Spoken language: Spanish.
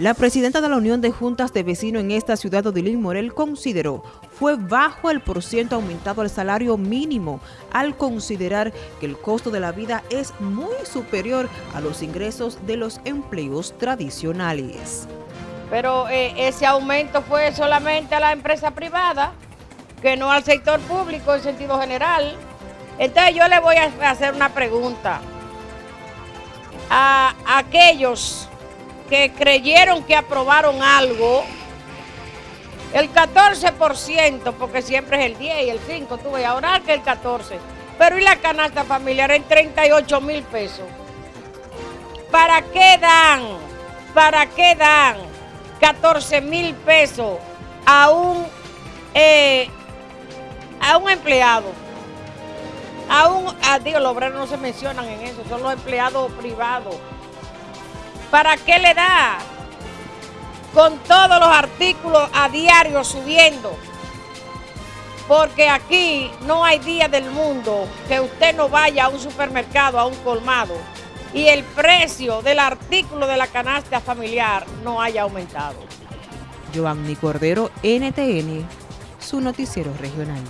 La presidenta de la Unión de Juntas de Vecinos en esta ciudad, Odilín Morel, consideró fue bajo el porciento aumentado al salario mínimo al considerar que el costo de la vida es muy superior a los ingresos de los empleos tradicionales. Pero eh, ese aumento fue solamente a la empresa privada, que no al sector público en sentido general. Entonces yo le voy a hacer una pregunta a aquellos que creyeron que aprobaron algo, el 14%, porque siempre es el 10 y el 5, tuve ahora que el 14%, pero y la canasta familiar en 38 mil pesos. ¿Para qué dan? ¿Para qué dan 14 mil pesos a un, eh, a un empleado? A un, a, digo, los obreros no se mencionan en eso, son los empleados privados. ¿Para qué le da? Con todos los artículos a diario subiendo. Porque aquí no hay día del mundo que usted no vaya a un supermercado, a un colmado, y el precio del artículo de la canasta familiar no haya aumentado. Giovanni Cordero, NTN, su noticiero regional.